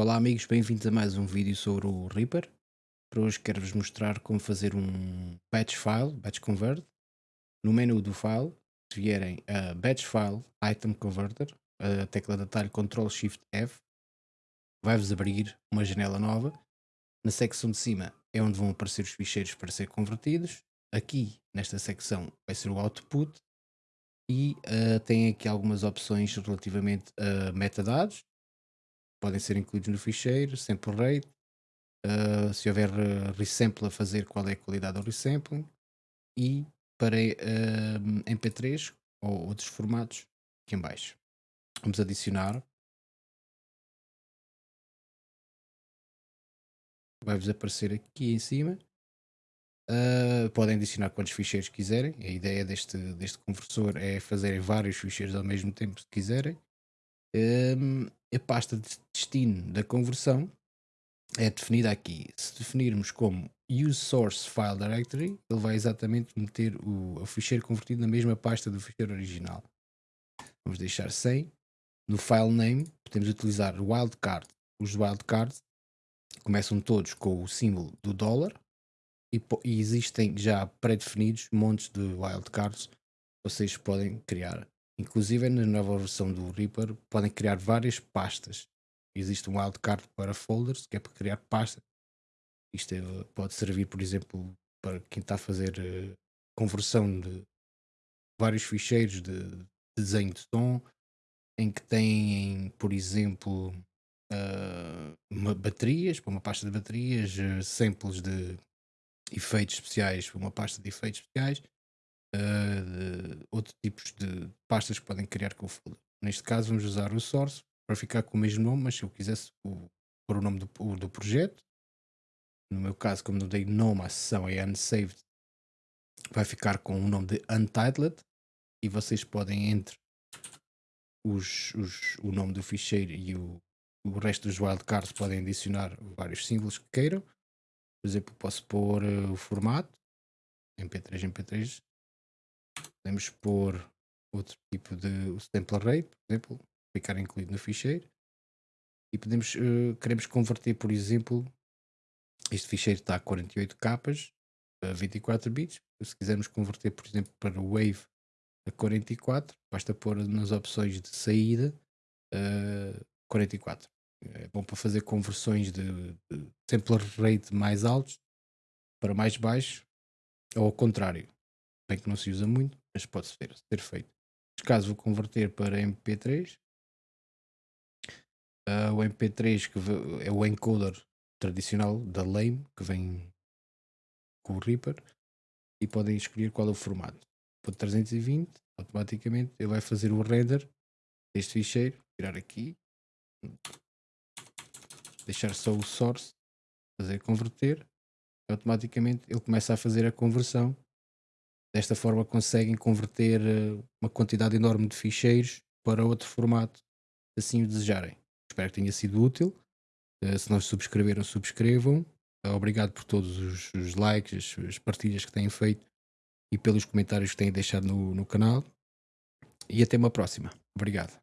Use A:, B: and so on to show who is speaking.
A: Olá amigos, bem-vindos a mais um vídeo sobre o Reaper. Para hoje quero-vos mostrar como fazer um batch file, batch convert. No menu do file, se vierem a batch file item converter, a tecla de atalho Ctrl Shift F, vai-vos abrir uma janela nova. Na secção de cima é onde vão aparecer os ficheiros para ser convertidos. Aqui, nesta secção, vai ser o output. E uh, tem aqui algumas opções relativamente a metadados, podem ser incluídos no ficheiro, sample rate, uh, se houver uh, resample a fazer, qual é a qualidade do resampling, e para uh, MP3 ou outros formatos aqui em baixo. Vamos adicionar. Vai-vos aparecer aqui em cima. Uh, podem adicionar quantos ficheiros quiserem. A ideia deste, deste conversor é fazerem vários ficheiros ao mesmo tempo se quiserem. Um, a pasta de destino da conversão é definida aqui. Se definirmos como use source file directory, ele vai exatamente meter o, o ficheiro convertido na mesma pasta do ficheiro original. Vamos deixar sem. No file name podemos utilizar wildcard. Os wildcards começam todos com o símbolo do dólar e, e existem já pré-definidos montes de wildcards vocês podem criar. Inclusive na nova versão do Reaper podem criar várias pastas. Existe um wildcard para folders, que é para criar pastas. Isto é, pode servir, por exemplo, para quem está a fazer uh, conversão de vários ficheiros de desenho de som, em que têm, por exemplo, uh, baterias, para uma pasta de baterias, uh, samples de efeitos especiais para uma pasta de efeitos especiais, uh, outros tipos de pastas que podem criar com o folder. Neste caso vamos usar o source para ficar com o mesmo nome, mas se eu quisesse pôr o nome do, do projeto, no meu caso como não dei nome à sessão é unsaved, vai ficar com o nome de untitled e vocês podem entre os, os, o nome do ficheiro e o, o resto dos wildcards podem adicionar vários símbolos que queiram. Por exemplo, posso pôr uh, o formato MP3, MP3 Podemos pôr outro tipo de sample rate, por exemplo, ficar incluído no ficheiro. E podemos, uh, queremos converter, por exemplo, este ficheiro está a 48 capas, a 24 bits. Se quisermos converter, por exemplo, para o Wave a 44, basta pôr nas opções de saída uh, 44. É bom para fazer conversões de, de sample rate mais altos para mais baixos, ou ao contrário. Bem que não se usa muito, mas pode ser, ser feito. Neste caso vou converter para MP3. Uh, ah, o MP3 que é o encoder tradicional da Lame que vem com o Reaper e podem escolher qual é o formato. Por 320, automaticamente ele vai fazer o render deste ficheiro, tirar aqui, deixar só o source, fazer converter, automaticamente ele começa a fazer a conversão Desta forma conseguem converter eh, uma quantidade enorme de ficheiros para outro formato, assim o desejarem. Espero que tenha sido útil. Eh, se não subscreveram, subscrevam. Eh, obrigado por todos os, os likes, as, partilhas que têm feito e pelos comentários que têm deixado no, no canal. E até uma próxima. Obrigado.